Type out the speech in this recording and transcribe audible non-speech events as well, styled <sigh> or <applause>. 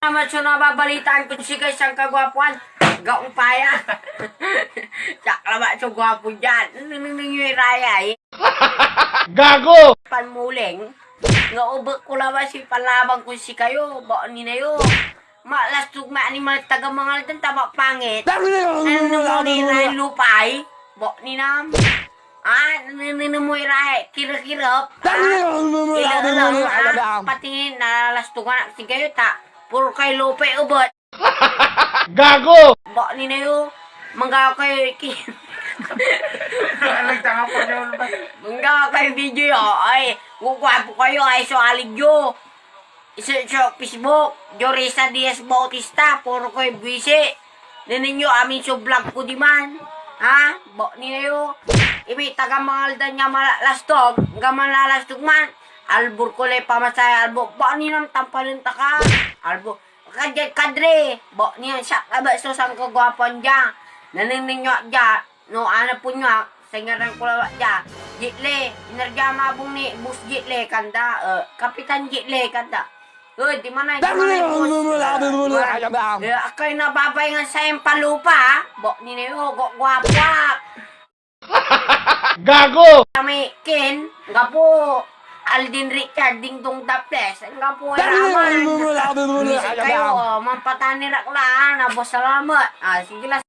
Naman siya nababalitaan ko si guys ang kagwapuan. Gaupaya. Tsak naman siya gwapo dyan. Nangyay raya eh. Gago! Panmuling. Nga ubek ko naman si palabang ko si kayo. Ba ni na yo. Malas tugma ni mga taga mga dan tama pangit. Ano mo ni ray lupay? Ba ni nam. Ah, nini mo ray kira-kirap. Kila lang ah, pati nalalastugan si kayo ta. Puro kay lupe ubot. <laughs> Gago! Ba ni na yo. Mangga kay ki. Nagtanga pa siya ulit. Mangga kay video yo. Ay, gugwapo kayo ay so aligyo. Isa sa Facebook, Jorisa Diaz Bautista, puro ko'y buwisi. Naninyo amin sa vlog ko di man. Ha? Bo ni yo. Ibi taga mangalda niya malalastog, nga malalastog man. Albur ko lay pamasay albo. Bo ni nang tampalin ta ka. Albo. Kadre. Bo niya siya kaba so sang kagwapon diya. Naninyo diya. No ana po niya. Singaran ko lawa diya. Jitle. Inerja mabong ni Bus Jitle kanda. Uh, Kapitan Jitle kanda. Uy, di man ay Eh, ako'y nababay nga sa iyong palupa, ha? Bo, ni Neo, go, guwapa. <laughs> Gago! Kami, Ken, nga po, Aldin Richarding dong taples. Enggak po raman. Kayo, oh, mampatanirak lang. Nabos salamat. Ah, sige lang.